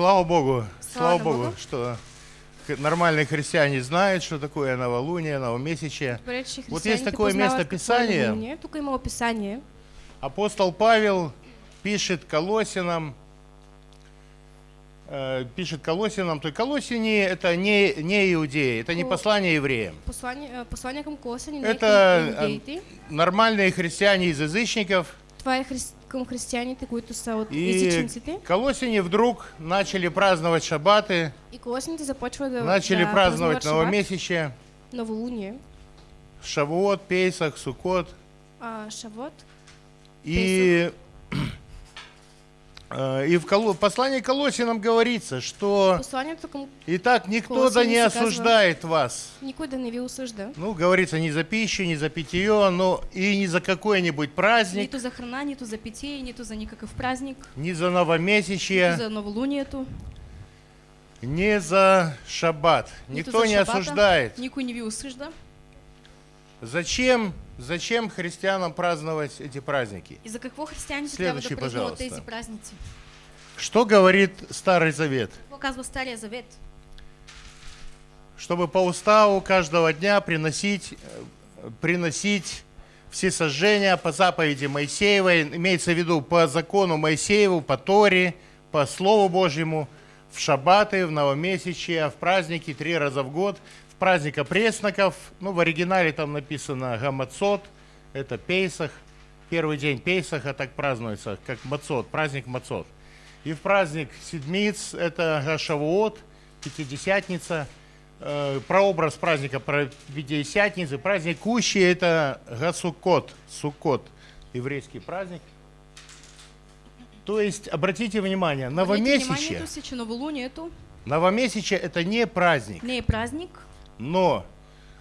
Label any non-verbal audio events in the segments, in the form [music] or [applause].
Слава Богу, слава, Слава Богу, Богу. что нормальные христиане знают, что такое новолуние, новомесячие. Вот есть такое место какво е Писание. новолуние. Тук има описание. Апостол Павел пишет Колосинам, э, пишет Колосинам, то есть Колосини это не, не иудеи, это не послание евреям. Послание, а, послание не Это иудеите. нормальные христиане из язычников. Това е хри... към християните, които са от И езичниците. Колосини вдруг начали праздновать шаббаты, И колосяните започват да, начали да праздновать новомесячие, новолуние, Шавуот, Пейсах, Суккот. а, шавот. И, э, [clears throat] [clears throat] и в Коло- послании к Колосинам говорится, что «Итак, никто да не осуждает вас». никой да не ви осъжда. Ну, говорится, не за пищу, не за питье, но и не за какой-нибудь праздник, Нито за храна, нито за питие, нито за никакъв празник, не за нито новомесячие, за новолунието, не за шаббат. Никто не осуждает. Никой не осъжда. Зачем, зачем христианам праздновать эти праздники? И за какво християните трябва Следващи, да празнуват пожалуйста. тези празници? Что говорит Старый Завет? Стария Завет? Чтобы по уставу каждого дня приносить, э, приносить все сожжения по заповеди Моисеевой, имеется в виду по закону Моисееву, по Торе, по Слову Божьему, в шаббаты, в новомесячие, в праздники три раза в год, праздника пресноков, ну, в оригинале там написано Гамацот, это Пейсах, первый день Пейсаха так празднуется, как Мацот, праздник Мацот. И в праздник Седмиц, это Гашавуот, Пятидесятница, э, прообраз праздника Пятидесятницы, праздник Кущи, это Гасукот, Суккот, еврейский праздник. То есть, обратите внимание, новомесячие, вниманието си, че новолунието новомесячие это не праздник, не е празник, но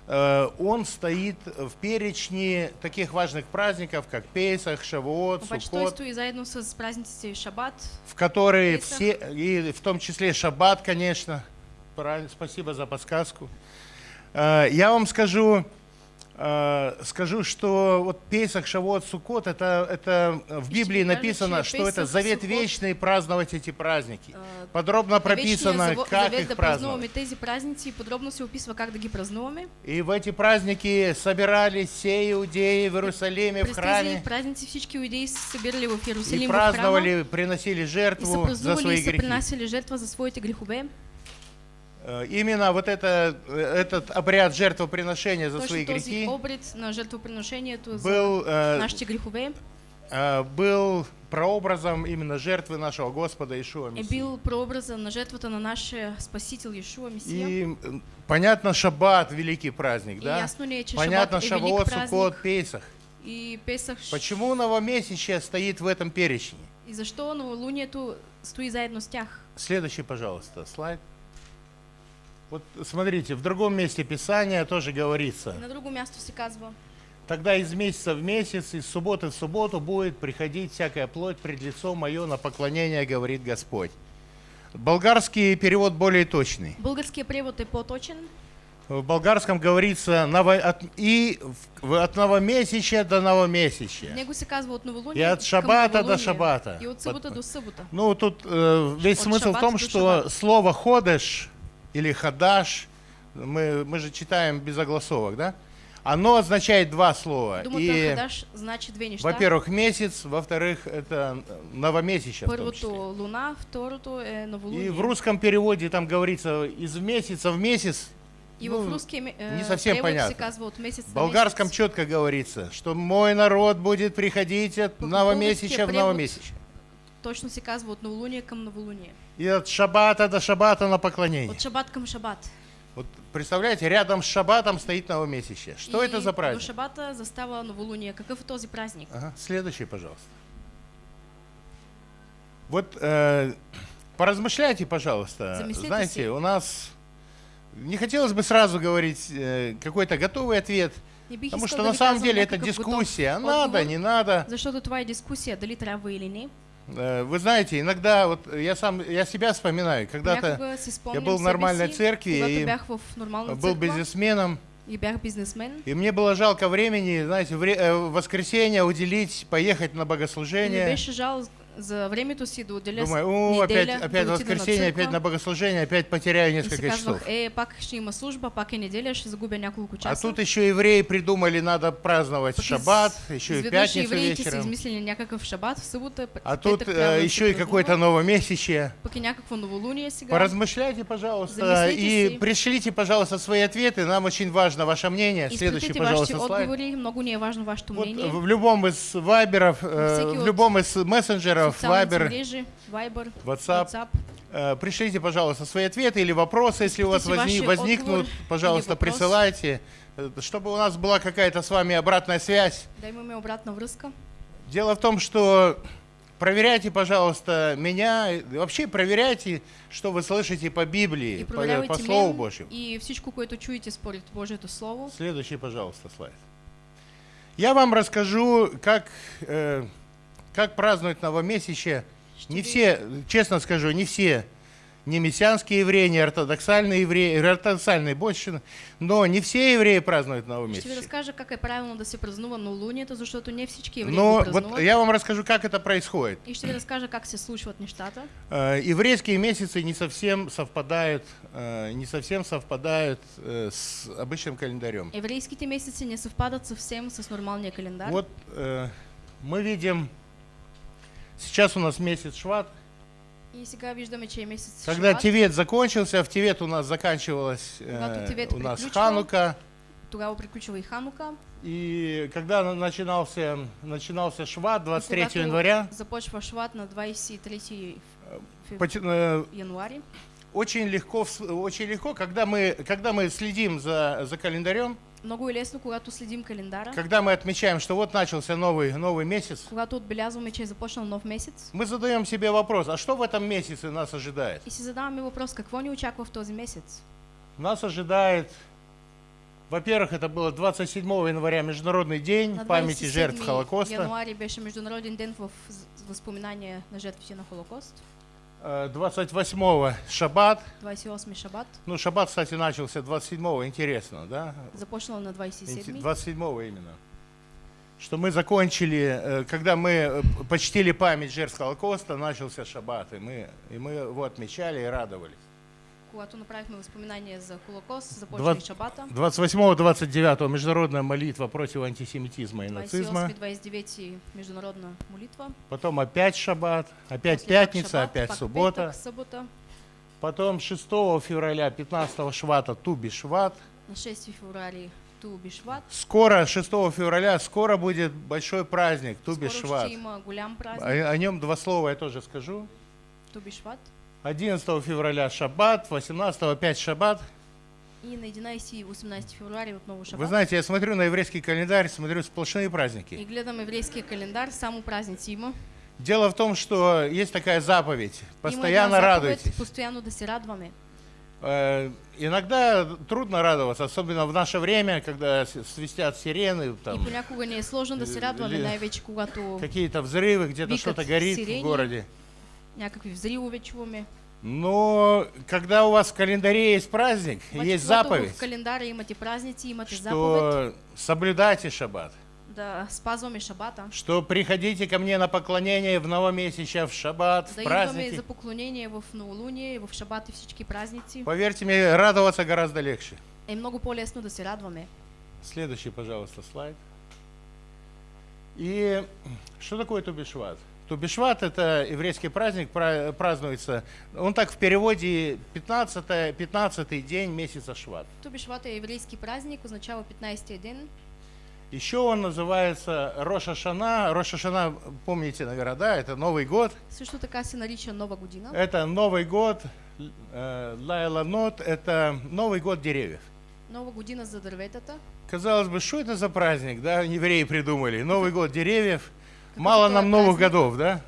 э, он стоит в перечне таких важных праздников, как Песах, Шавуот, той Суккот, в которые Песах. все, и в том числе Шаббат, конечно. Спасибо за подсказку. Э, Я вам скажу, скажу, что вот Песах, Шавуот, Суккот, это, это в Библии написано, что это завет вечный праздновать эти праздники. а, Подробно прописано, как их праздновать. тези празници и подробно се описва как ги празнуваме. И в эти праздники собирались все иудеи в Иерусалиме, в храме, празници всички иудеи се събирали в и Иерусалим храма праздновали, приносили и жертву за свои и грехи. принасяли жертва за своите грехове. Э, Именно вот это, э, этот обряд жертвоприношения за свои Точно този грехи за был, э, э, был прообразом именно жертвы нашего Господа Ишуа е Мессии. бил прообраза на жертвата на нашия Спасител Иешуа Месия. И понятно, Шаббат великий праздник, И да? ясно ли Понятно, празник Суккот, Песах. и Песах. Почему новомесячие стоит в этом перечне? И защо новолунието стои заедно с тях? Следующий, пожалуйста, слайд. Вот смотрите, в другом месте Писания тоже говорится. И на друго място се казва Тогда из месяца в месяц, из субботы в субботу будет приходить всякая плоть пред лицо мое на поклонение, говорит Господь. Болгарский перевод более точный. Българският превод е по-точен. В болгарском говорится «ново- от- и в- от новомесячия до В новомесячия. него се казва от новолуние И от шабата до шабата. И от събота до събота. Ну, тут э, весь От смысл в том, до что шаббата. слово «ходеш» или «хадаш», мы, мы же читаем без огласовок, да? Оно означает два слова. Думата И, хадаш значи две неща. во-первых, месяц, во-вторых, это том Първото числе. луна, второто е новолуние. И в русском переводе там говорится из месяца в месяц. И ну, в русския ме- не совсем понятно. месец В болгарском месец. четко говорится, что мой народ будет приходить от новомесячия в новомесячие. Точно се казва от новолуние към новолуние. И от шабата до шабата на поклонение. От шабат към шабат. Вот представляете, рядом с шабатом стоит новомесячие. Что И это за До праздник? шабата застава новолуние. Какъв е този празник? Ага, следующий, пожалуйста. Вот э, поразмышляйте, пожалуйста. Знаете, си. у нас не хотелось бы сразу говорить э, какой-то готовый ответ, потому что на самом деле это дискуссия. Надо, не надо. Защото това е дискусия, дали трябва или не. Э, Вы знаете, иногда вот я сам я себя вспоминаю, когда-то спомням был в нормальной церкви и был бизнесменом, и мне было жалко времени, знаете, э, в воскресенье уделить, поехать на богослужение. За времето си да отделя с- Думаю, о, опять, неделя, опять да отида воскресенье, на опять на богослужение, опять потеряю И си несколько часов. казвах, е, пак ще има служба, пак е неделя, ще загубя няколко А часа. тут еще евреи придумали, надо праздновать шаббат, еще и пятницу евреите вечером. измислили някакъв шабат в събота, А тут э, еще и какое-то новомесячие. Пък и някакво новолуние сега. Поразмышляйте, пожалуйста, Замислите и си. пришлите, пожалуйста, свои ответы. Нам очень важно ваше мнение. Следующий, Изпратите вашите пожалуйста, слайд. отговори, много ни е важно Вот мнение. в любом из вайберов, э, в вот любом из мессенджеров, Вайбер, мрежи, Viber, WhatsApp, WhatsApp. э, пришлите, пожалуйста, свои ответы или вопросы, если у вас Изпратите возни- ваши возникнут, пожалуйста, присылайте, э, чтобы у нас была какая-то с вами обратная связь. Да имаме обратна връзка. Дело в том, что проверяйте, пожалуйста, меня, вообще проверяйте, что вы слышите по Библии, по, проверявайте по Слову Божьему. и всичко, което чуете според Божието Слово. Следующий, пожалуйста, слайд. Я вам расскажу, как, э, как празднуют новомесячие. Не все, честно скажу, не все, не мессианские евреи, не ортодоксальные евреи, ортодоксальные больше, но не все евреи празднуют Ще ви новомесячие. разкажа как е правилно да се празнува новолунието, защото не всички евреи Но го вот я вам расскажу, как это происходит. И ще ви разкажа как се случват нещата. Э, Еврейские месяцы не совсем совпадают, э, не совсем совпадают э, с обычным календарем. Еврейските месеци не съвпадат съвсем с нормалния календар. Вот э, мы видим, сейчас у нас месяц Шват. И сега виждаме, че е месец Когда. Тевет закончился, в Тевет у нас заканчивалась э, у нас. Ханука. Тогава приключва и Ханука. И когда на- начинался, начинался Шват, 23 Когато января, Започва Шват на 23 фев- поте- э, януари. очень легко, очень легко, когда мы, когда мы следим за, за календарем, Много лесно, когато следим календара, когда мы отмечаем, что вот начался новый, новый месяц, когато отбелязваме, че е започнал нов месец мы задаем себе вопрос, а что в этом месяце нас ожидает? и си задаваме въпрос, какво ни очаква в този месец? Нас ожидает, во-первых, это было 27 января Международный день памяти жертв 27 Холокоста. януари беше Международен ден в възпоминание на жертвите на Холокост. Э, 28 Шаббат. 28 шабат. Ну, Шаббат, кстати, начался 27 интересно, да? Започнал на 27 27 именно. Что мы закончили, э, когда мы э, почтили память жертв Холокоста, начался Шаббат, и мы, и мы его отмечали и радовались. Когато направихме възпоминание за Холокост, Двад- и шабата. 28-29 международная молитва против антисемитизма и нацизма. 28-29 международна молитва. Потом опять Шаббат, опять После пятница, шабат, опять суббота. Събота. Потом 6 февраля, 15 Швата, Туби Шват. На 6 феврари Ту Бишват. Скоро, 6 февраля, скоро будет большой праздник, Туби Шват. О, о нем два слова я тоже скажу. Ту Бишват. 11 февраля Шаббат, 18 опять Шаббат. И на 11 и 18 февруари отново Вы шабат. знаете, я смотрю на еврейский календарь, смотрю сплошные И праздники. гледам еврейския календар, само празници има. Дело в том, что есть такая заповедь. Постоянно една радуйтесь. Постоянно да се радваме. Э, Иногда трудно радоваться, особенно в наше время, когда свистят сирены, И там, понякога ни е сложно да се радваме, Ли- най-вече когато какие-то взрывы, где-то что-то горит сирени. в городе. Някакви взривове чуваме. Но когда у вас в календаре есть праздник, Обаче, есть заповедь, в календара имате празници, имате что соблюдайте шаббат, да спазваме шабата, что приходите ко мне на поклонение в новомесяче, в шаббат, да в праздники. за поклонение в новолуние, в шабат и всички празници. Поверьте мне, радоваться гораздо легче. Е много по-лесно да се радваме. Следующий, пожалуйста, слайд. И что такое Тубишват? Тубишват – это еврейский праздник, пра- празднуется, он так в переводе 15, 15 день месяца Шват. Ту Бишват е еврейски празник, означава 15-я ден. Еще он называется Роша Шана. Роша Шана, помните, наверное, да, это Новый год. Също така се нарича Нова година. Это Новый год, э, Лайла Нот, это Новый год деревьев. Нова година за дърветата. Казалось бы, что это за праздник, да, евреи придумали. Новый год деревьев. Мало нам новых праздник? годов, да?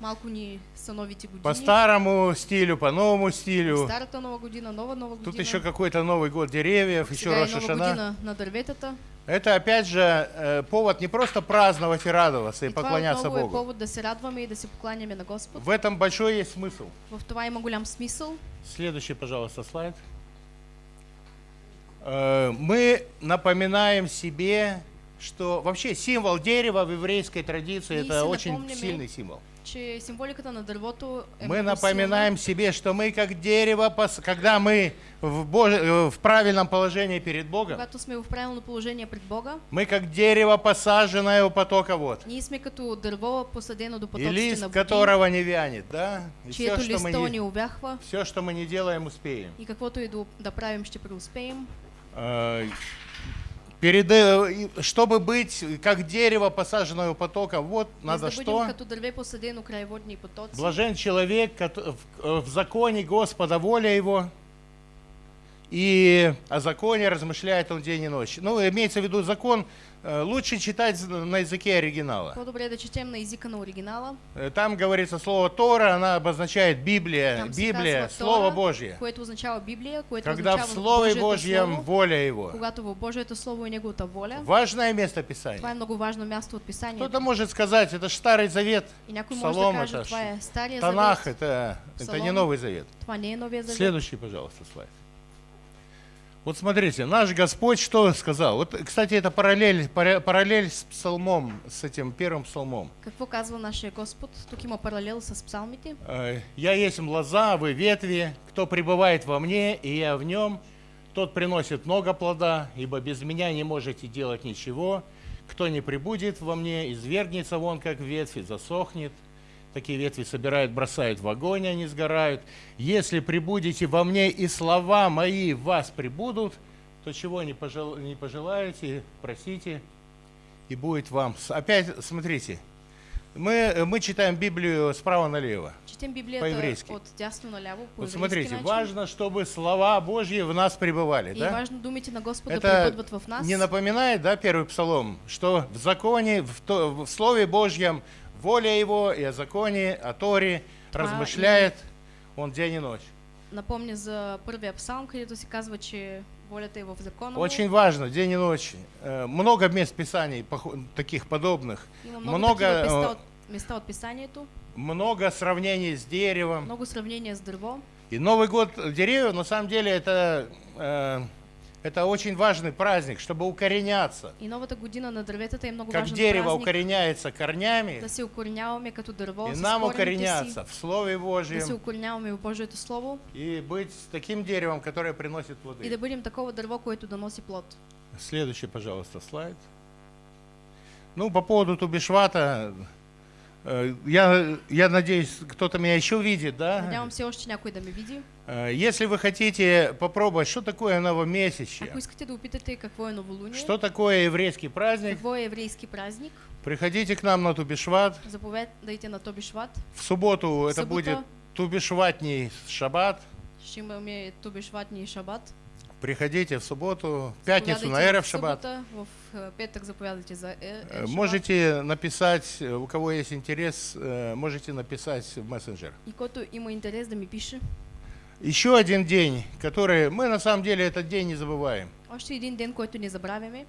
Малко ни са новите години. По старому стилю, по новому стилю. Старата Нова година, нова Нова година. Тут еще какой-то Новый год деревьев, еще Сега е Роша Нова Шана. година на дърветата. Это опять же э, повод не просто праздновать и радоваться и И поклоняться Богу. повод да се радваме и да се покланяме на Господ. В этом большой есть смысл. В това има голям смисъл. Следующий, пожалуйста, слайд. Э, Мы напоминаем себе, что вообще символ дерева в еврейской традиции И это очень сильный символ. че символиката на дървото е Мы напоминаем себе, что мы как дерево, когда мы в, Боже- э, в правильном положении перед Богом, Когато сме в правилно положение пред Бога, мы как дерево, посаженное у потока вод, ние сме като дърво посадено до и потоците лист на води, которого не вянет, да? И все, что мы не, увяхва все, что мы не делаем, успеем. и каквото и да, да правим, ще преуспеем. Э, Перед, э, чтобы быть как дерево, посаженное у потока, вот Без надо что? като. Блажен человек, э, в законе Господа воля его, и о законе размышляет он день и ночь. Ну, имеется в виду закон, э, лучше читать на языке оригинала. По-добре е да четем на езика на оригинала, Э, Там говорится слово Тора, она обозначает Библия, Там Библия, Слово Тора, Божье. което означава Библия, което Когда в Слове Божьем Слово, воля его. когато в Божието Слово е Неговата воля. Важное место Това е Писания. много важно място от Писанието. Кто-то может сказать, это ж Старый Завет, И някой може да Псалом, каже, это това ж е Стария Танах, завет, это, это не. Новый Завет. това не е Новия завет. Следующий, пожалуйста, слайд. Вот смотрите, наш Господь что сказал? Вот, кстати, это параллель, пара- параллель с псалмом, с этим первым псалмом. Какво казва нашия Господ? Тук има паралел с псалмите. Э, «Я есть лоза, вы ветви, кто пребывает во мне, и я в нем, тот приносит много плода, ибо без меня не можете делать ничего. Кто не прибудет во мне, извергнется вон, как ветви, засохнет. Такие ветви собирают, бросают в огонь, они сгорают. Если прибудете во мне, и слова мои в вас прибудут, то чего не, пожел- не пожелаете, просите, и будет вам. Опять, смотрите, мы, мы читаем Библию справа налево. Четем Библията По-еврейски. от дясно по Вот смотрите, начин. важно, чтобы слова Божьи в нас пребывали. И да? важно думите на Господа Это в нас. не напоминает, да, первый псалом, что в законе, в, то- в Слове Божьем воля Его и о законе, о Торе Това размышляет он день и ночь. Напомня за първия псалм, където се казва, че волята е в закона. му. Очень важно, день и ночь. Э, Много мест Писаний таких подобных. Много, много, такива места а, от, от писанието, Много сравнений с деревом. много сравнения с дърво. И Новый год деревьев, на самом деле, это, э, это очень важный праздник, чтобы укореняться. И новата година на дърветата е много Как важен дерево празник. укореняется корнями, Да се укореняваме като дърво и нам корените си. укореняться в Слове Да се Божьем укореняваме в Божието Слово и быть таким деревом, которое приносит и да плоды. бъдем такова дърво, което да носи плод. Следующий, пожалуйста, слайд. Ну, по поводу Тубишвата, я, я надеюсь, кто-то меня еще видит, да? Надявам се още някой да ме види. Э, Если вы хотите попробовать, что такое новомесячье, Ако искате да опитате какво е новолуние, что такое еврейский праздник, какво е еврейски празник, приходите к нам на Тубишват. заповядайте на Тобишват. В субботу это Суббота. будет Тубишватний шаббат. Ще имаме Тобишватни и Шабат. Приходите в субботу, в пятницу на Эрев в шаббат. В э, петък заповядайте за э, э. Можете написать, у кого есть интерес, можете написать в мессенджер. И който има интерес да ми пише. Еще один день, который мы на самом деле этот день не забываем. Още един ден, който не забравяме.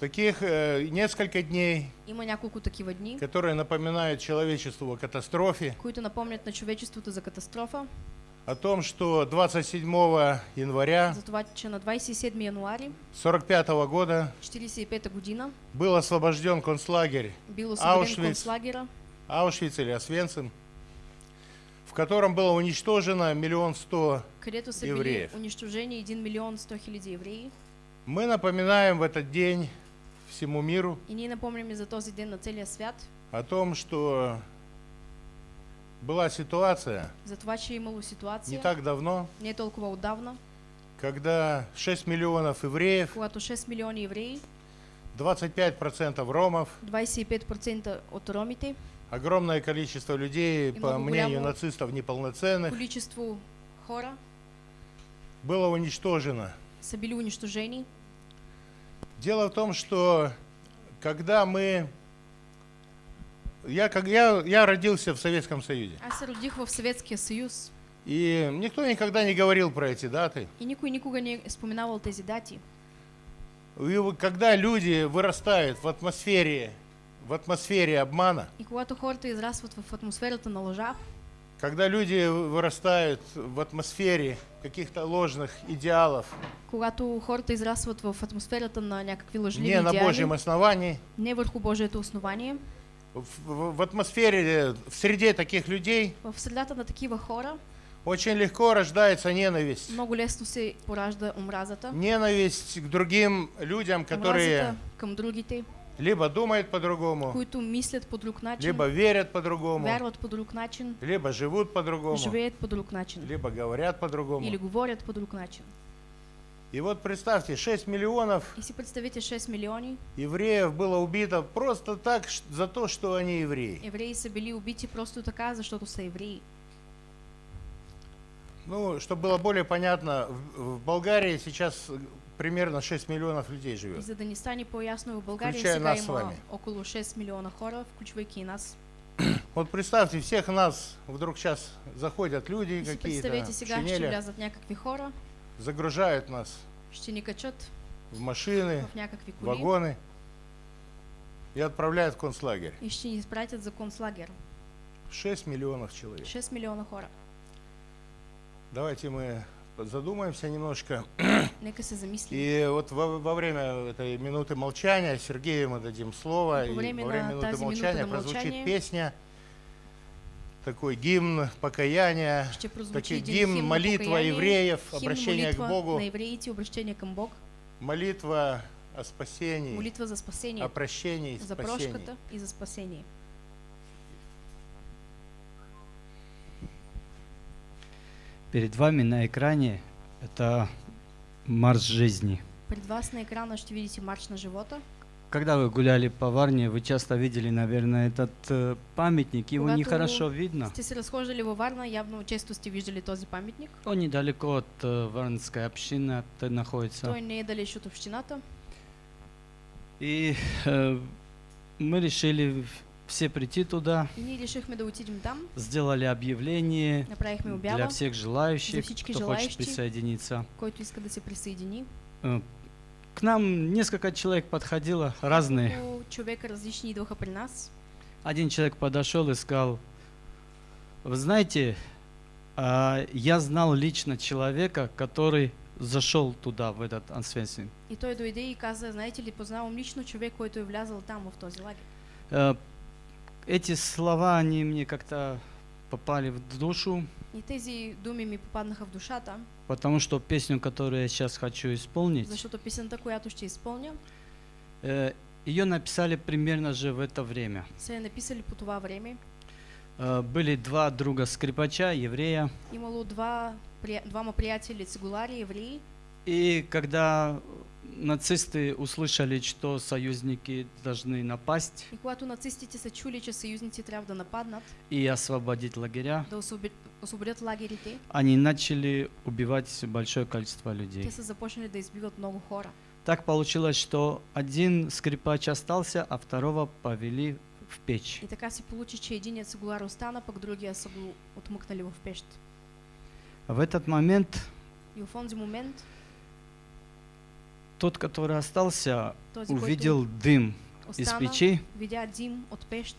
Таких э, несколько дней, Има няколко такива дни, которые напоминают человечеству о катастрофе, които напомнят на човечеството за катастрофа. О том, что 27 января За това, че на 27 януари 45 года 45 година был освобожден концлагерь Аушвиц. концлагера, Аушвиц или Освенцим, в котором было уничтожено миллион сто. Евреев. унищожени 1 милион 100 хиляди евреи. Мы напоминаем в этот день всему миру И ние напомняме за този ден на целия свят, о том, что была ситуация за това, че е имало не ситуация, так давно, не толкова отдавна, когда 6 миллионов евреев, когато 6 милиони евреи, 25% ромов, 25% от ромите, огромное количество людей, по мнению нацистов, неполноценных, количество хора было уничтожено. са били унищожени. Дело в том, что когда мы... Я, как, я, я родился в Советском Союзе, се родих в Съветския съюз и никто никогда не говорил про эти даты. и никой никога не е споменавал тези дати. И когда люди вырастают в атмосфере, в атмосфере обмана, И когато хората израстват в атмосферата на лъжа, когда люди вырастают в атмосфере каких-то ложных идеалов, когато хората израстват в атмосферата на някакви лъжливи не на Божьем основании, не върху Божието основание, в, в- атмосфере, э, в среде таких людей В средата на такива хора очень легко рождается ненависть. много лесно се поражда омразата. Ненависть к другим людям, которые към другите, либо думают по-другому, които мислят по друг начин, либо верят по-другому, вярват по друг начин, либо живут по-другому, живеят по друг начин либо говорят по-другому. или говорят по друг начин. И вот представьте, 6 миллионов И си представите 6 милиони евреев было убито просто так за то, что они евреи. евреи са били убити просто така, защото са евреи. Ну, чтобы было более понятно, в, в Болгарии сейчас примерно 6 миллионов людей И живет. за да ни стане по-ясно, в България Включая сега нас с вами. около 6 милиона хора, включвайки и нас. [clears throat] Вот представьте, всех нас вдруг сейчас заходят люди какие-то представете сега, ще влязат някакви хора, загружают нас в машины, в вагоны и отправляют в концлагерь. и ще ни изпратят за концлагер. 6 миллионов человек. 6 милиона хора. Давайте мы задумаемся немножко. [coughs] И вот во, во время этой минуты молчания Сергею мы дадим слово. И И во время во время минуты молчания прозвучит песня, такой гимн покаяния, такой гимн, молитва евреев, обращение к Богу, молитва о спасении, молитва за спасение, о прощении и за прошката и за спасение. Перед вами на экране это марш жизни. Пред вас на екрана ще видите марш на живота. Когда вы гуляли по Варне, вы часто видели, наверное, этот э, памятник. Его Когато нехорошо видно. Сте се разхождали във Варна, явно често сте виждали този паметник. Он недалеко от э, Варнской общины от- находится. Той не е далеч от общината. И э, мы решили все прийти туда, И ние решихме да отидем там. сделали объявление для всех желающих, кто хочет желающие. присоединиться. който иска да се присъедини. К нам несколько человек подходило, разные. Много човека различни идваха при нас. Один человек подошел и сказал, вы знаете, а, я знал лично человека, который зашел туда, в этот Ансвенсин. И той дойде и каза, знаете ли, познавам лично човек, който е влязал там в този лагер. Э, Эти слова, они мне как-то попали в душу, И тези думи ми попаднаха в душата, потому что песню, которую я сейчас хочу исполнить, защото песента, която ще изпълня, э, ее написали примерно же в это время. я написали по това време. Э, Были два друга скрипача, еврея, Имало два, двама приятели цигулари, евреи. и когда нацисты услышали, что союзники должны напасть И когато нацистите са чули, че съюзници трябва да нападнат, и освободить лагеря, да освободят, лагерите, они начали убивать большое количество людей. те са започнали да избиват много хора. Так получилось, что один скрипач остался, а второго повели в печь. И така се получи, че единият цигулар остана, пък другия са го отмъкнали в пещ. В этот момент И в онзи момент тот, который остался, този, увидел дым из печи, видя дим от пещ,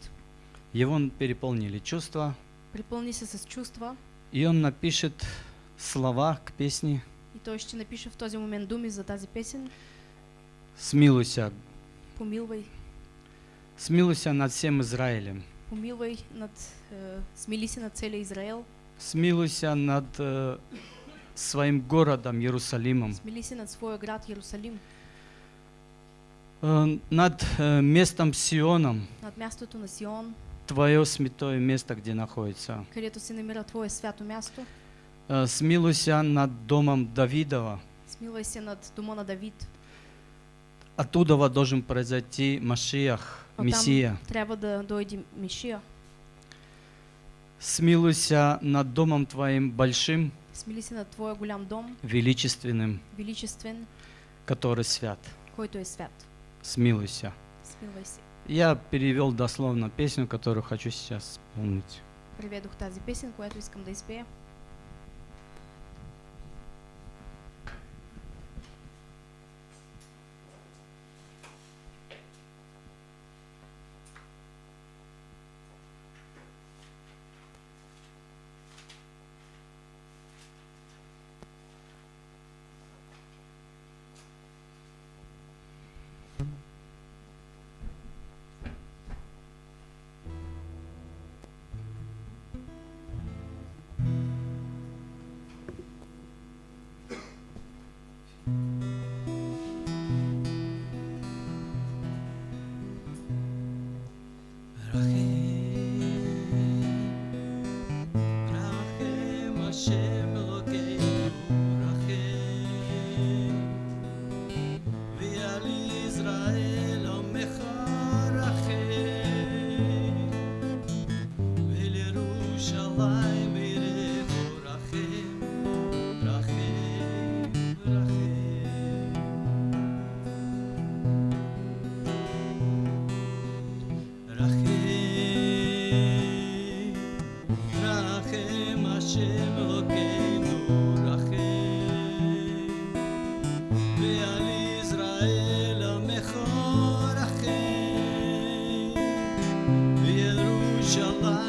его переполнили чувства, припълни се с чувства. И он напишет слова к песне. И той ще напише в този момент думи за тази песен. «Смилуйся, Помилвай, смилуйся над всем Израилем, помилвай над, е, смили се над целия Израел, смилуйся над э, своим городом Иерусалимом, над своя град Иерусалим, э, над э, местом Сионом, над мястото на Сион, твое святое место, где находится. където се намира Твое свято място. Э, Смилуйся над домом Давидова. Смилвай се над дома на Давид. Оттуда должен произойти Машиах, Оттам Мессия. трябва да дойде Мишия. Смилуйся над домом твоим большим, Смили се над Твоя голям дом, величественным, величествен, который свят. който е свят. Смилуйся. Смилвай се. Я перевел дословно песню, которую хочу сейчас исполнить. Преведох тази песен, която искам да изпея. shall I?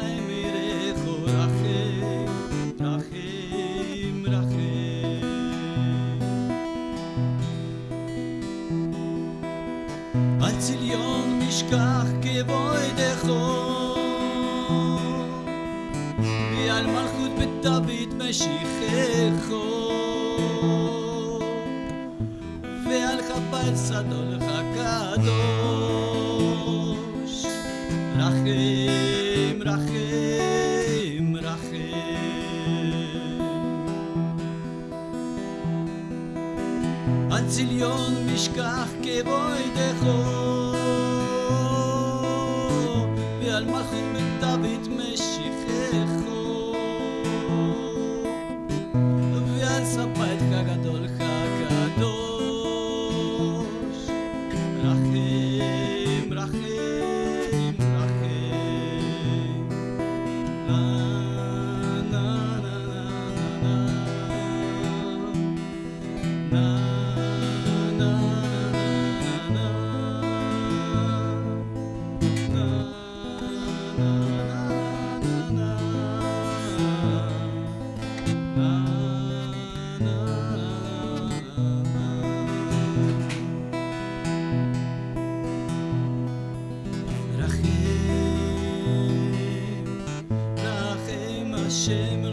什么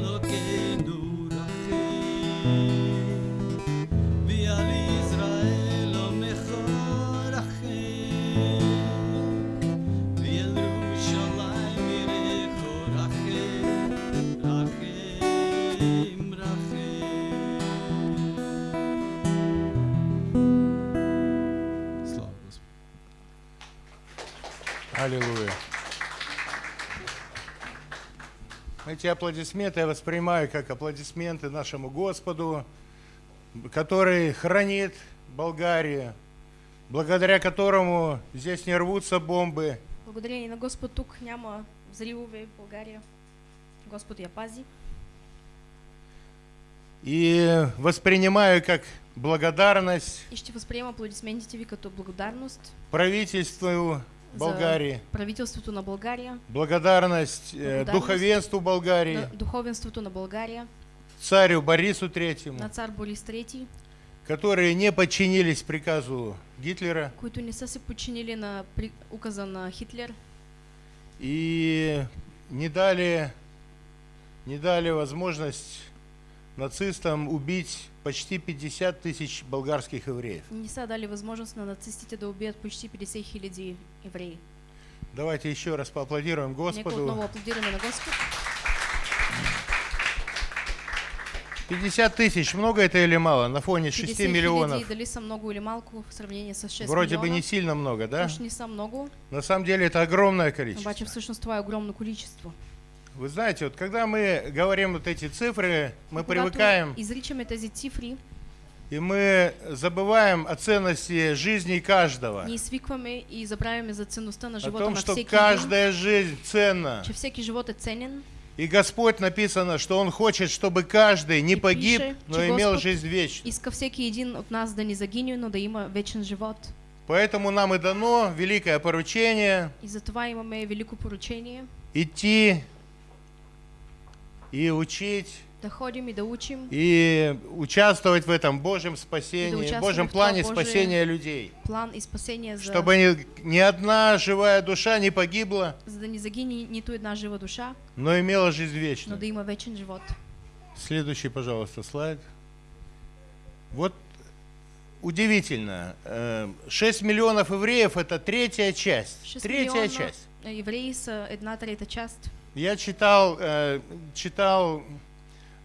Эти аплодисменты я воспринимаю как аплодисменты нашему Господу, который хранит Болгарию, благодаря которому здесь не рвутся бомбы, Благодарение на Господ тук няма взривове в България. Господ я пази. и воспринимаю как благодарность И ще възприема аплодисментите ви като благодарност правительству Болгарии, за правителството на България, благодарность э, Благодарность. духовенству Болгарии, духовенството на България, царю Борису Третьему, на цар Борис III, которые не подчинились приказу Гитлера. Които не са се подчинили на при- указа на Хитлер. И не дали, не дали возможность нацистам убить почти 50 тысяч болгарских евреев. не дали възможност на нацистите да убият почти 50 хиляди евреи. Давайте еще раз поаплодируем Господу. аплодираме на Господ. 50 тысяч, много это или мало? На фоне 6 50 миллионов. дали са много или малко в сравнение с 6 Вроде бы милиона. не сильно много, да? Уж не са много, На самом деле это огромное количество. всъщност това е огромно количество. Вы знаете, вот когда мы говорим вот эти цифры, мы привыкаем изричаме тези цифри, и мы забываем о ценности жизни каждого. ние свикваме и забравяме за ценността на О живота том, на что един, каждая жизнь ценна. че всеки живот е ценен И Господь написано, что Он хочет, чтобы каждый не И погиб, пише, но имел Господ жизнь вечную. иска всеки един от нас да не загине, но да има вечен живот. Поэтому нам и дано великое поручение И имаме велико поручение идти и учить, да ходим и да учим, и участвовать в этом Божьем спасении, Божьем плане спасения людей. план и спасение за, Чтобы ни, ни одна живая душа не погибла, за да не загине нито една жива душа, но имела жизнь но вечную. да има вечен живот. Следующий, пожалуйста, слайд. Вот удивительно. э, 6 миллионов евреев – это третья часть. 6 Третья часть. евреи са една трета част. Я читал, э, читал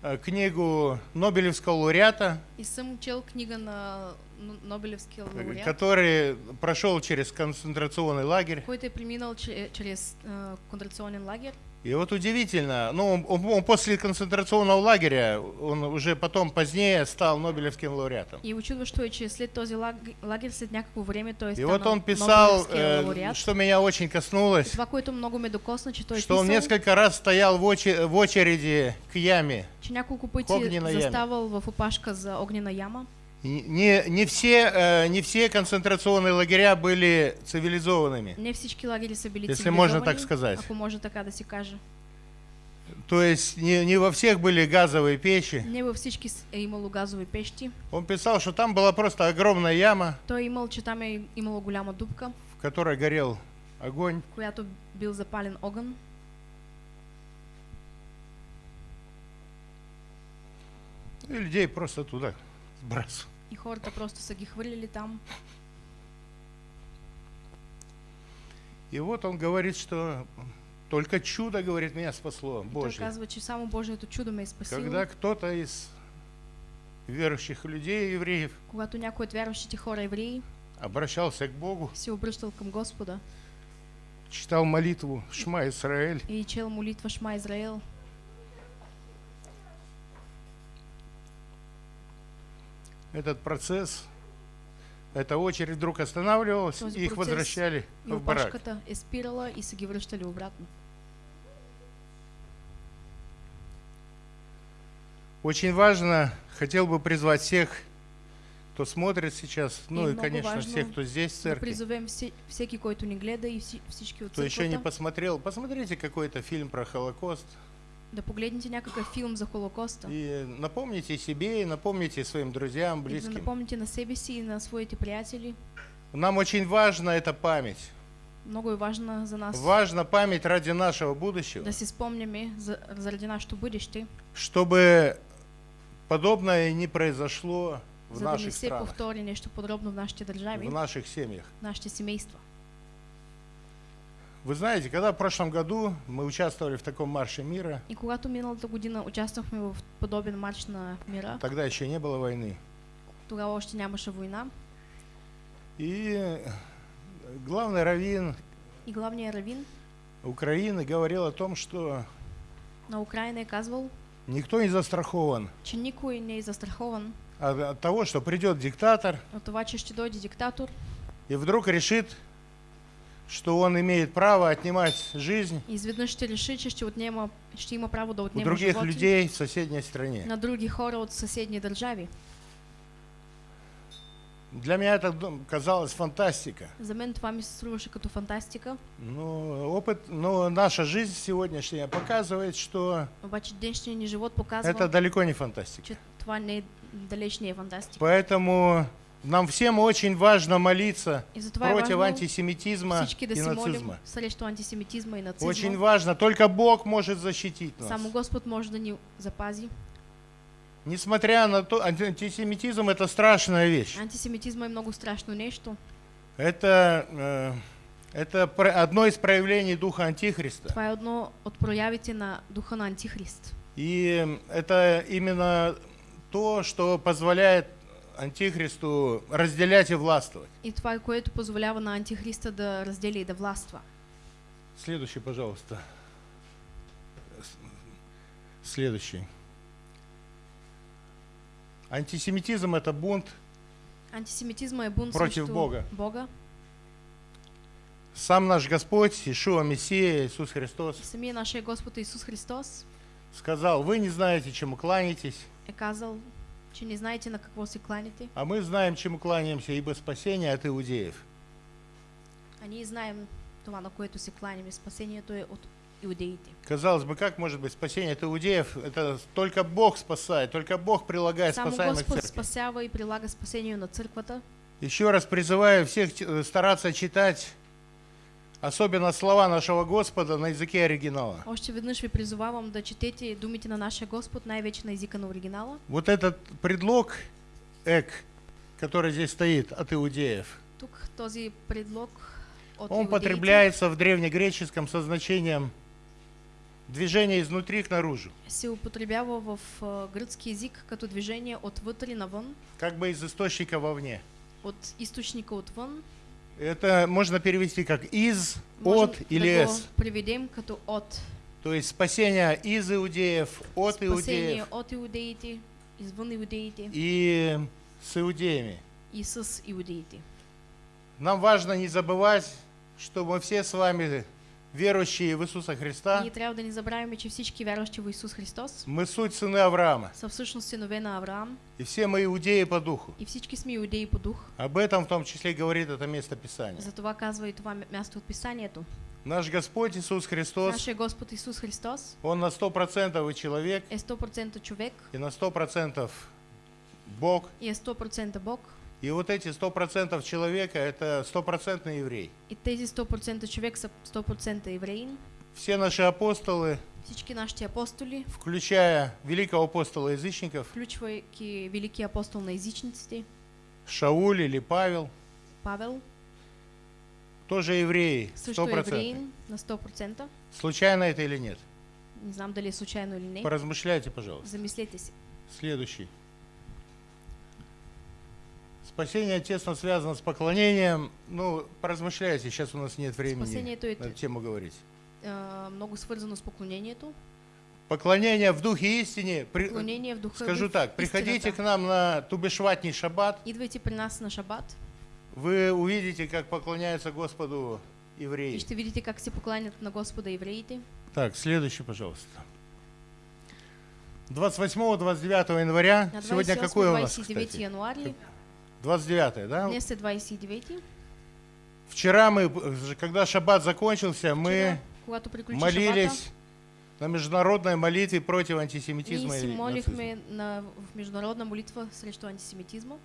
э, книгу Нобелевского лауреата, И съм чел книга на Н- Нобелевския э, лауреат, который прошел через концентрационный лагерь. който е преминал че- чрез э, концентрационен лагерь. И вот удивительно, ну, он, он- он после концентрационного лагеря, он уже потом позднее стал Нобелевским лауреатом. И учудващо е, че след този лаг- лагер, след някакво време, той е И вот он писал, э, что меня очень коснулось, Това, което много ме докосна, че той что он писал, несколько раз стоял в, оче- в очереди к яме. че няколко пъти заставал в опашка за огнена яма. Не, не, все, э, не все концентрационные лагеря были цивилизованными. Не всички лагери са били Если можно так сказать. ако може така да се каже. То есть не, не во всех были газовые печи. Не с- е имало газови пещи. Он писал, что там была просто огромная яма, Той е имал, че там имало голяма дупка, в которой горел огонь. която бил запален огън И людей просто туда сбрасывал. И хората просто са ги хвърлили там. И вот он говорит, что только чудо, говорит, меня спасло, Божье. казва, че само Божието чудо ме е спасило. Когда кто-то из верующих людей, евреев, Когато някой от вярващите хора евреи обращался к Богу, се обръщал към Господа читал молитву Шма Исраэль, и чел молитва Шма Израел, этот процесс, эта очередь вдруг останавливалась, и их возвращали и в барак. е спирала и са ги връщали обратно. Очень важно, хотел бы призвать всех, кто смотрит сейчас, ну и, много конечно, всех, кто здесь в Да церкви, призовем все, всеки, който ни гледа и вси- всички от кто еще не посмотрел, посмотрите какой-то фильм про Холокост да погледнете някакъв филм за Холокоста и напомните себе, и напомните своим друзьям, и близким. напомните на себе си и на своите приятели. Нам очень важна эта память. Много е важна за нас Важна память ради нашего будущего, да си спомняме за, заради нашето бъдеще, чтобы подобное не произошло в за да не наших се странах, повтори нещо подобно в нашите държави, в наших семьях. в нашите семейства. Вы знаете, когда в прошлом году мы участвовали в таком марше мира, И когато миналата година участвахме в подобен марш на мира, тогда еще не было войны, тогава още нямаше война. И главный раввин и главният равин Украины говорил о том, что на Украина е казвал, никто не застрахован. че никой не застрахован от, от того, что придет диктатор от това, че ще дойде диктатор и вдруг решит, что он имеет право отнимать жизнь и изведнъж ще реши, че ще, отнема, ще има право да у отнема других животи людей в соседней стране. на други хора от съседни държави. Для меня это д- казалось фантастика. За мен това ми се струваше като фантастика, Но опыт, но наша жизнь сегодняшняя показывает, что обаче днешният ни живот показва, это далеко не фантастика. че това не е, далеч не е фантастика. Поэтому нам всем очень важно молиться против антисемитизма и нацизма. антисемитизма и нацизма. Очень важно. Только Бог может защитить нас. Само Господ може да ни запази. Несмотря на то, анти- антисемитизм это страшная вещь. Антисемитизма е много страшно нещо. Это, э, это одно из проявлений духа Антихриста. Това е едно от проявите на духа на Антихрист. И это именно то, что позволяет Антихристу разделять и властвовать. И това което позволява на Антихриста да разделя и да властва. Следующий, пожалуйста. Следующий. Антисемитизм это бунт Антисемитизма е бунт Против Бога. Бога. Сам наш Господь, Ишуа Мессия, Иисус Христос, Самия нашия Господ Исус Христос сказал, вы не знаете, чему кланяетесь, е казал, че не знаете на какво се кланяте, а мы знаем, чему кланяемся, ибо спасение от иудеев. а ние знаем това, на което се кланяме. Спасението е от иудеите. Казалось бы, как может быть спасение от иудеев? Это только Бог спасает, только Бог прилагает Само спасаемых Господ церкви. спасява и прилага спасение на църквата. Еще раз призываю всех э, стараться читать, особенно слова нашего Господа на языке оригинала. Още веднъж ви призовавам да четете думите на нашия Господ, най-вече на езика на оригинала. Вот этот предлог «эк», который здесь стоит от иудеев, Тук този предлог от он иудеите потребляется в древнегреческом со значением движение изнутри к наружу, се употребява в а, гръцки език като движение отвътре навън, как бы из источника вовне. от източника отвън. Это можно перевести как «из», Можем «от» или «с». преведем като от. То есть спасение из иудеев, от Спасение иудеев от иудеите, извън иудеите и с иудеями. и с иудеите. Нам важно не забывать, что мы все с вами верующие в Иисуса Христа. Ние трябва да не забравяме, че всички вярващи в Исус Христос Мы суть сыны Авраама. са всъщност синове на Авраам И все мы иудеи по духу. и всички сме иудеи по дух. Об этом в том числе говорит это место Писания. Затова казва и това място от Писанието. Наш Господь Иисус Христос, Нашия Господ Исус Христос Он на 100% и человек, е 100% човек и на 100% Бог. и е 100% Бог. И вот эти 100% человека – это стопроцентный еврей. И тези 100% човек са 100% евреин. Все наши апостолы, Всички нашите апостоли, включая великого апостола язычников, включвайки великия апостол на езичниците, Шауль или Павел, Павел, тоже евреи, също е 100%. евреин на 100%. Случайно это или нет? Не знам дали случайно или не. Поразмышляйте, пожалуйста. Замислете се. Следующий. Спасение тесно связано с поклонением. Ну, поразмышляйте, сейчас у нас нет времени Спасението е на эту тему говорить. а, много свързано с поклонението. Поклонение в духе и истине. Поклонение в духа и Скажу так, приходите истината. к нам на Тубешватний шаббат, Идвайте при нас на шабат вы увидите, как поклоняются Господу и евреи. ще видите как се покланят на Господа евреите. Так, следующий, пожалуйста. 28-29 января. На Сегодня какое у нас, 28-29 кстати? януар ли? 29 да? Е 29 Вчера мы, когда шаббат закончился, мы Вчера, молились на международной молитве против антисемитизма и молихме на, в международна молитва срещу антисемитизма.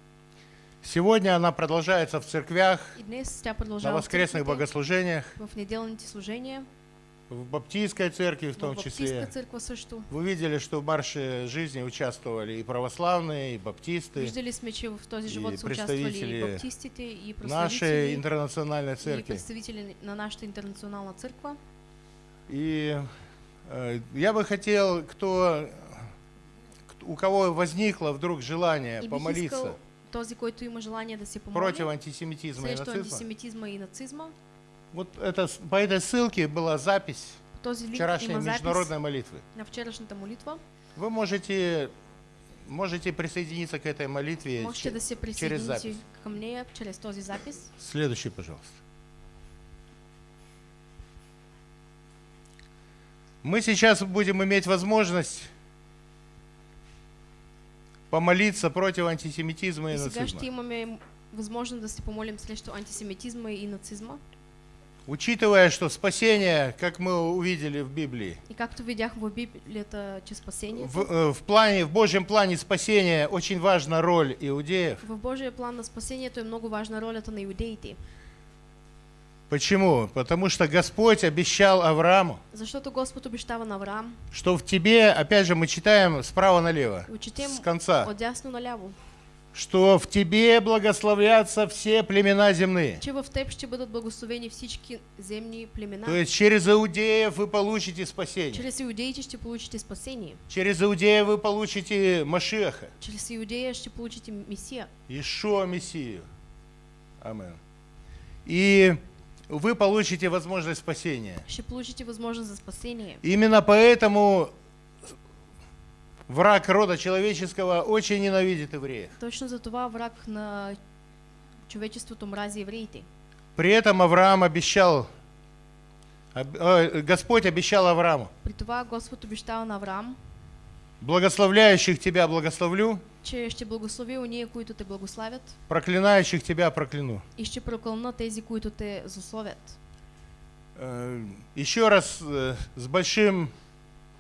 Сегодня она продолжается в церквях, на в воскресных богослужениях, в неделните служения, в баптистской церкви в в том Баптистска числе. църква също. Вы видели, что в марше жизни участвовали и православные, и баптисты, Виждали сме, че в този и живот представители и баптистите, и нашей прославители, интернациональной и церкви. представители на нашата интернационална църква. И э, я бы хотел, кто, у кого возникло вдруг желание И помолиться този, който има желание да се помоли против антисемитизма и нацизма, антисемитизма и нацизма, вот это, по этой ссылке была запись този вчерашней международной молитвы. на вчерашната молитва. Вы можете, можете присоединиться к этой молитве Можете да се через запись. към нея чрез този запис. Следующий, пожалуйста. Мы сейчас будем иметь возможность помолиться против антисемитизма и И сега нацизма. ще имаме възможност да се помолим срещу антисемитизма и нацизма. Учитывая, что спасение, как мы увидели в Библии, И както видяхме в Библията, че спасението, в, э, в плане, в Божьем плане спасения очень важна роль иудеев. в Божия план на спасението е много важна ролята на иудеите. Почему? Потому что Господь обещал Аврааму, Защото Господ обещава на Авраам, что в тебе, опять же, мы читаем справа налево, и четем с конца, от дясно наляво, что в тебе благословятся все племена земные. че в теб ще бъдат благословени всички земни племена. То есть через иудеев вы получите спасение. Чрез иудеите ще получите спасение. Через иудеев вы получите Машеха, Чрез иудея ще получите Месия. Ишуа Мессию. Амен. И вы получите возможность спасения. Ще получите възможност за спасение. Именно поэтому враг рода человеческого очень ненавидит евреев. Точно за това враг на човечеството мрази евреите. При этом Авраам обещал, об- э, Господь обещал Аврааму, При това Господ обещава на Авраам, благословляющих тебя благословлю, че ще благослови уния, които те благославят проклинающих тебя прокляну. и ще прокълна тези, които те злословят. Э, Еще раз э, с большим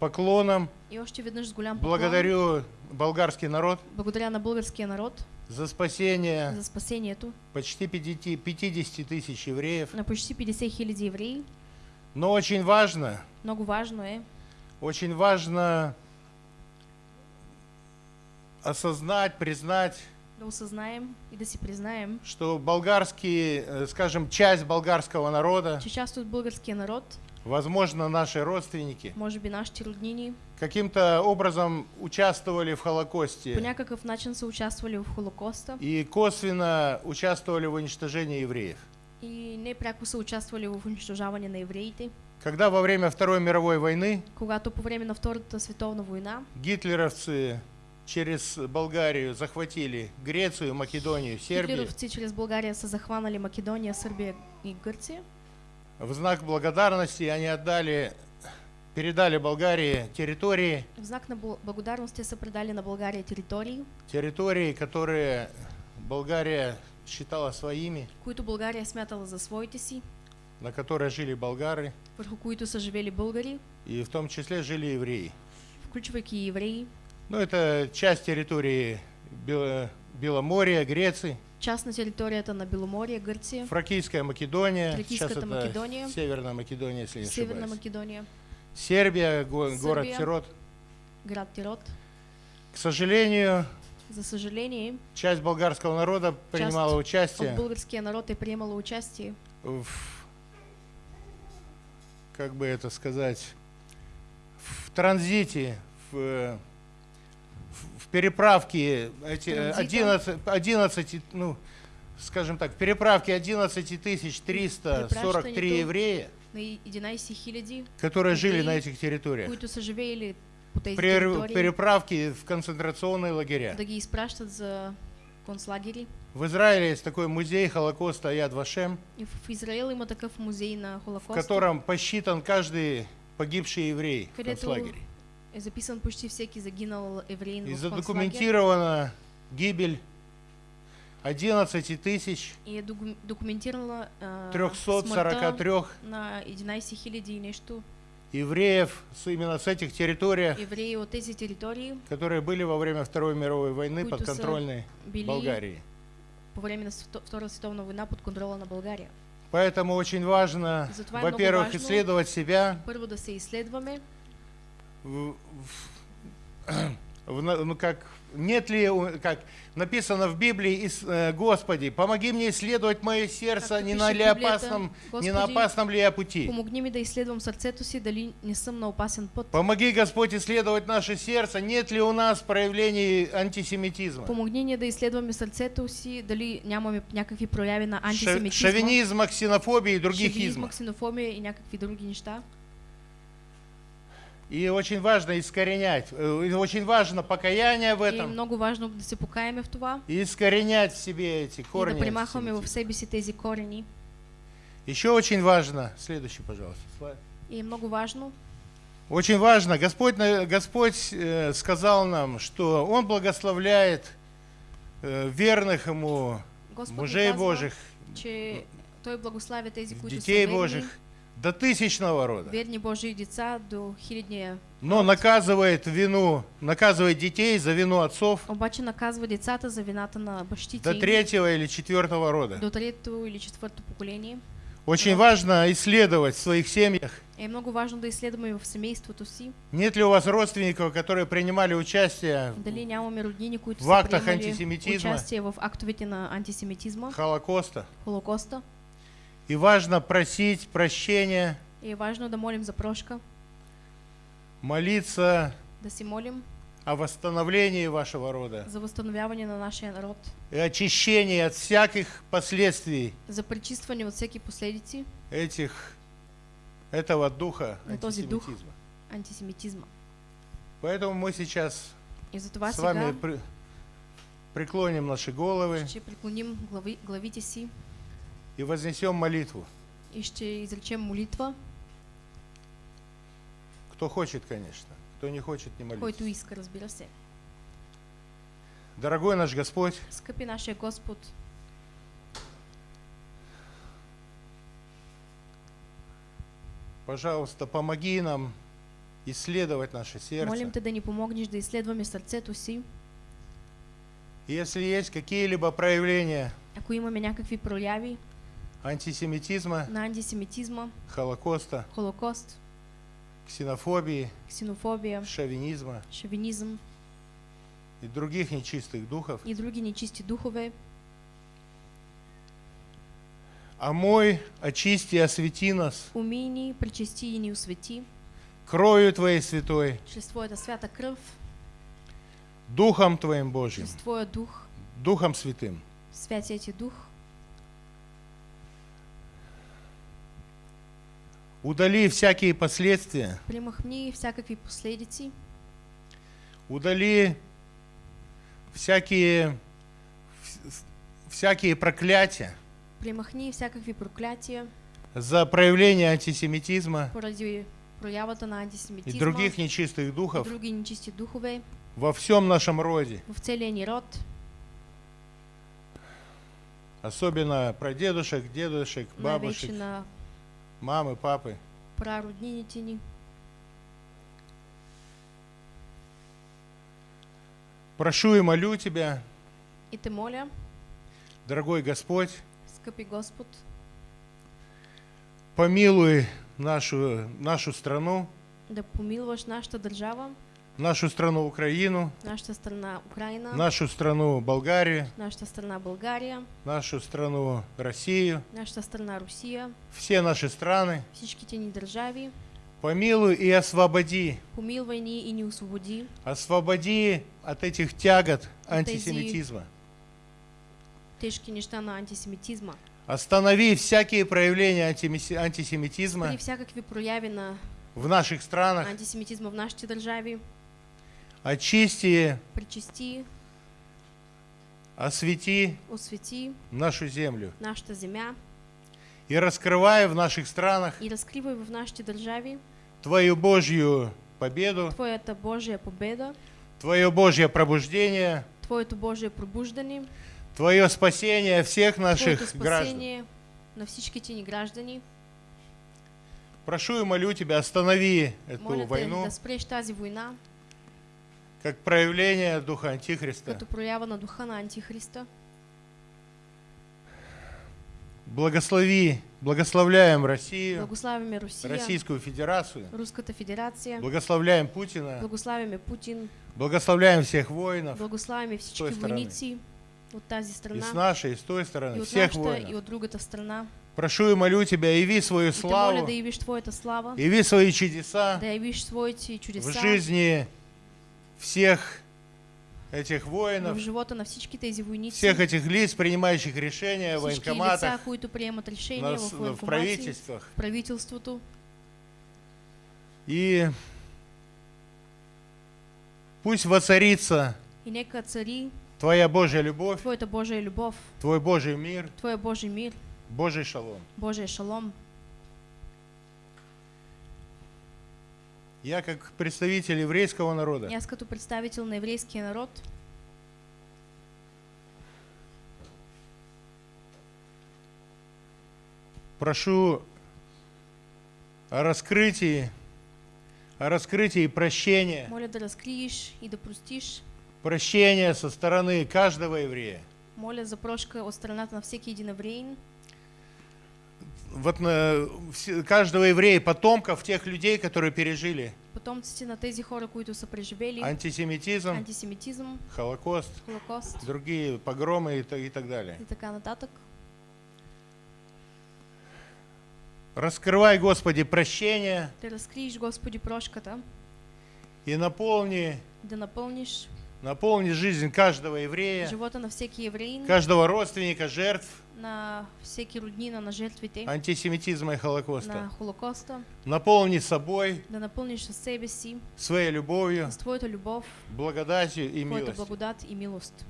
поклоном. И още веднъж с голям поклон. Благодарю болгарский народ благодаря на българския народ. за спасение за спасението почти 50 50 тысяч евреев. на почти 50 хиляди евреи. Но очень важно, Много важно е очень важно осознать, признать, да осъзнаем и да си признаем, что болгарский, э, скажем, часть болгарского народа, че част от българския народ, возможно, наши родственники, може би нашите роднини, каким-то образом участвовали в по Холокосте някакъв начин са участвали в Холокоста и косвенно участвовали в уничтожении евреев. и непряко са участвали в унищожаване на евреите. Когда во время Второй мировой войны Когато по време на Втората световна война гитлеровцы через Болгарию захватили Грецию, Македонию, Сербию, хитлеровци чрез България са захванали Македония, Сърбия и Гърция, в знак благодарности они отдали, передали Болгарии территории, в знак на бл- благодарност те са предали на България територии, территории, которые Болгария считала своими, които България е смятала за своите си, на которые жили болгары, върху които са живели българи, и в том числе жили евреи. включвайки евреи, Ну, это часть территории Бел- Беломорья, Греции. Част на територията на Беломорие, Гърция, Фракийская Македония, Фракийската сейчас это Македония. Северная Македония, если не Северна ошибаюсь. Македония, Сербия, го- город Сърбия. Тирот. град Тирот. К сожалению, За съжаление, часть болгарского народа принимала от участие българския народ е приемало участие в, как бы это сказать, в транзите, в, в- переправке эти э, Транзитом. 11, 11, ну, скажем так, в переправке 11 тысяч 343 Препращането. еврея, на 11 хиляди, которые жили на этих территориях. При переправке в концентрационные лагеря. В Израиле есть такой музей Холокоста Яд Вашем, в котором посчитан каждый погибший еврей в концлагере. Записан почти всеки загинал евреин И задокументирована гибель 11 тысяч И е догу- документирала а, смъртта 343 на 11 хиляди нещо евреев именно с этих территорий, евреи от тези територии, которые были во время Второй мировой войны били Болгарии. по време на Свето- Втората световна война под контрола на България. Поэтому очень важно, во-первых, исследовать себя, Първо да се изследваме, в- в- ну как нет ли, как написано в Библии, э, Господи, помоги мне исследовать мое сердце, не на ли опасном, не на Господи, опасном ли я пути. помогни ми да изследвам сърцето си, дали не съм на опасен път. Помоги, Господь, исследовать наше сердце, нет ли у нас проявлений антисемитизма, Помогни ни да изследваме сърцето си, дали нямаме някакви прояви на антисемитизма, шовинизма, ксенофобии и других шовинизма, измов. ксенофобия и някакви други неща. И очень важно искоренять, э, и очень важно покаяние в И этом, много важно да се покаяме в това и искоренять в себе эти и да корни. примахваме в себе си тези корени. Еще очень важно, следующий, пожалуйста. слайд. И много важно, Очень важно, Господь, Господь э, сказал нам, что Он благословляет э, верных Ему Господ мужей казва, Божьих, че Той благославя тези, които детей са верни, Божьих до тысячного рода. верни Божии деца до хилядния. Но наказывает вину, наказывает детей за вину отцов Обаче наказва децата за вината на бащите до третьего или четвертого рода. до трето или четвърто поколение. Очень важно исследовать в своих семьях, Е много важно да изследваме в семейството си, нет ли у вас родственников, которые принимали участие дали нямаме роднини, които В актах антисемитизма. участие в актовете на антисемитизма, Холокоста. Холокоста. И важно просить прощения, И важно да молим за прошка, молиться да си молим о восстановлении вашего рода за възстановяване на нашия народ, и очищении от всяких последствий за пречистване от всеки последици этих, этого духа На този дух. антисемитизма. антисемитизма. Поэтому мы сейчас с вами при- преклоним наши головы преклоним глави, главите си и вознесем молитву. и ще изречем молитва, Кто хочет, конечно. Кто не хочет, не молится. който иска, разбира се. Дорогой наш Господь, Скъпи нашия Господ, пожалуйста, помоги нам исследовать наше сердце. молим те да ни помогнеш да изследваме сърцето си. Если есть какие-либо проявления Ако имаме някакви прояви антисемитизма, на антисемитизма, Холокоста, Холокост, ксенофобии, ксенофобия, шовинизма шовинизъм и других нечистых духов, и други нечисти духове, омой, очисти, освети нас. Умий ни, пречисти и ни освети кровью Твоей святой, чрез Твоята свята кръв, Духом Твоим Божьим, чрез Твоя дух, Духом Святым. Святия Ти дух, Удали всякие последствия, примахни всякакви последици, удали всякие, вс- всякие проклятия. Примахни всякакви проклятия. За проявление антисемитизма поради проявата на и антисемитизма других нечистых и духов други нечисти духове. во всем нашем роде, в целия ни род, особенно про дедушек, дедушек, бабушек, на мамы, папы. прароднините ни. Прошу и молю Тебя, И те моля, Дорогой Господь, Скъпи Господ, помилуй нашу, нашу страну, да помилваш нашата държава, нашу страну Украину, нашата страна Украина, нашу страну Болгарию, нашата страна България, нашу страну Россию, нашата страна Русия, все наши страны. държави. Помилуй и освободи, Помилвай ни и ни освободи освободи от этих тягот антисемитизма. тежки неща на антисемитизма. Останови всякие проявления антисемитизма прояви на в наших странах. антисемитизма в нашите държави, Очисти, причисти, освети освети нашу землю. нашата земя И раскрывай в наших странах и разкривай в нашите държави Твою Божью победу, Твоята Божия победа, Твое Божье пробуждение, Твоето Божие пробуждане, Твое спасение всех Твоето наших граждан. спасение на всичките ни граждани. Прошу и молю Тебя, останови эту Моля войну да спреш тази война, как проявление Духа Антихриста. като проява на духа на Антихриста. Благослови, благословляем Россию, Благославяме Русия, Российскую Федерацию, Руската федерация, благословляем Путина, благославяме Путин, благословляем всех воинов. Той страны. войници от тази и страна, с нашей, и с той и стороны, от всех нашата, и воинов. от другата страна. Прошу и молю Тебя, яви свою И те моля славу, да явиш Твоята слава, яви свои чудеса да явиш своите в чудеса. жизни всех этих воинов, живота на всички тези войници, всех этих лиц, принимающих решения в всички лица, военкоматах, които приемат решения на в в правительствах. в правителството. И пусть воцарится И нека цари Твоя Божья любовь, Твоята Божия любов, Твой Божий мир, Твоя Божий мир, Божий шалом. Божия шалом. Я как представитель еврейского народа. Аз като представител на еврейския народ. Прошу о раскрытии, о раскрытии прощения, моля да разкриеш и да прощения со стороны каждого еврея. Моля за прошка от страната на всеки един евреин, Вот все- каждого еврея, потомков тех людей, которые пережили. Потомците на тези хора, които са преживели. Антисемитизм, антисемитизм, Холокост, Холокост. другие погромы и, и так далее. и така нататък. Раскрывай, Господи, прощение. Да разкриеш, Господи, прошката, и наполни, да напълниш наполни жизнь каждого еврея, живота на всеки евреин, каждого родственника жертв на всеки роднина на жертвите антисемитизма и на Холокоста. Холокоста, Наполни собой, да напълниш със себе си, своей любовью, с Твоята любов, благодатью и милостью. благодат и милост.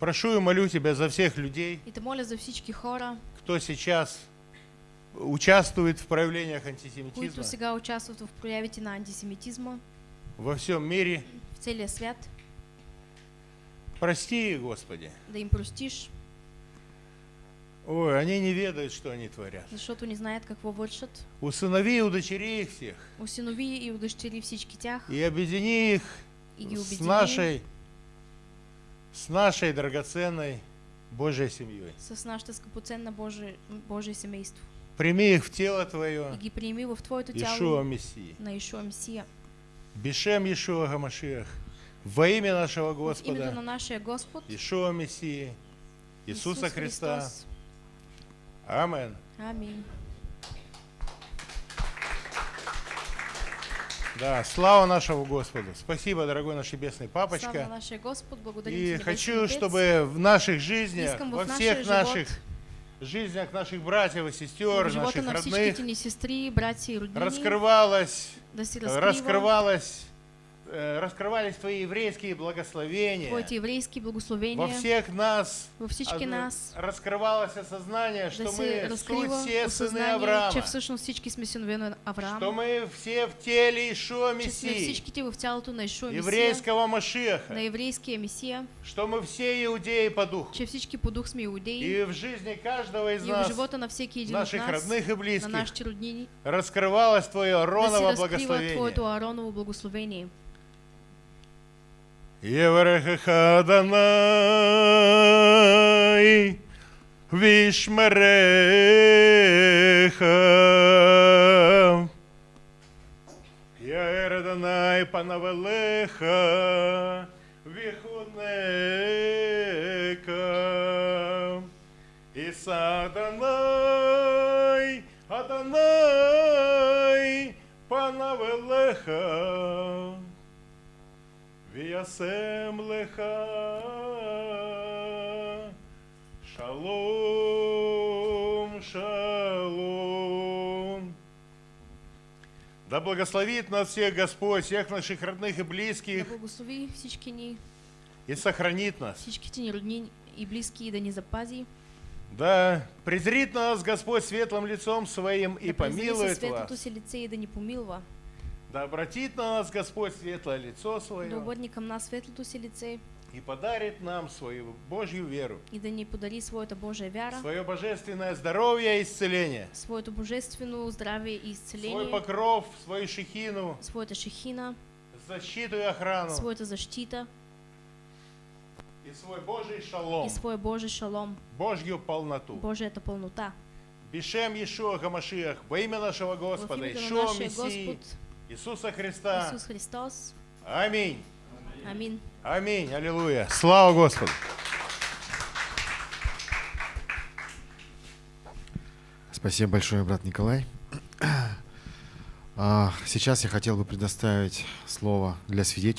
Прошу и молю Тебя за всех людей, И те моля за всички хора, кто сейчас участвует в проявлениях които антисемитизма сега участват в проявите на антисемитизма во всем мире. в целия свят, Прости Господи. да им простиш, Ой, они не ведают, что они творят. защото не знаят какво вършат. Усынови и удочери их всех. Осинови и удъщери всички тях И объедини их и ги с нашей, с нашей драгоценной Божьей семьей. с нашата скъпоценна Божие, Божие семейство. Прими их в тело И Твое, ги приеми в Твоето Ишуа тяло Мессии. на Ишуа Месия. Бешем Ишуа Гамашиах. Во имя нашего В името на Господа, нашия Господ, Ишуа Мессии, Иисуса Исус Христа. Христос. Амин. Да, слава нашему Господу. Спасибо, дорогой наш небесный Слава папочка. нашия Господ, благодарим И Небесен хочу, Отец. чтобы в наших жизнях, Искам во всех наших жизнях наших братьев и сестер, наших на родных, всичките ни сестри, братя да э, раскрывались Твои еврейские благословения. Твоите еврейски Во благословения. Всех нас във всички од- нас, раскрывалось осознание, да что мы суть все сыны Авраама, че всъщност всички сме синове на Авраам, что мы все в теле Ишуа че сме Мессии, всичките в тялото на Ишуа Месия, еврейского на Машиаха, еврейския Месия, что мы все иудеи по духу. че всички по дух сме иудеи. И в жизни каждого из и в нас, живота на всеки един наших нас, родных и на близких, нашите роднини, раскрывалось Твое да Ароново разкрива благословение. Твоето Аароново благословение. Еврехаха Адонай Вишмереха Яэр Адонай Панавелеха Вихунека Иса Адонай Адонай Панавелеха Виясем леха Шалом, шалом. Да благословит нас всех Господь, всех наших родных и Да близких, благослови всички ни, и сохранит нас. всичките ни родни и близки и да ни запази. Да презрит нас Господь светлым лицом Своим и да презри със помилует вас. си лице и да ни помилва. Да обратит на нас Господь светлое лицо Да Свое обърне към нас светлото си лице и подарит нам свою Божью веру, и да ни подари своята Божия вяра, свое божественное здоровье и исцеление, своето божествено здраве и свой изцеление, покров, свою шехину, своята шехина, защиту и охрану. Своята защита. И свой Божий шалом, и своя Божий шалом, Божью полноту. Божията пълнота. Бешем Иешуа Гамашиах, во имя нашего Господа, на Ишуа Мессии, Господ Иисуса Христа. Исус Христос. Аминь. Амин. Аминь. Аллилуйя. Слава Господу. Спасибо большое, брат Николай. А, Сейчас я хотел бы предоставить слово для свидетелей.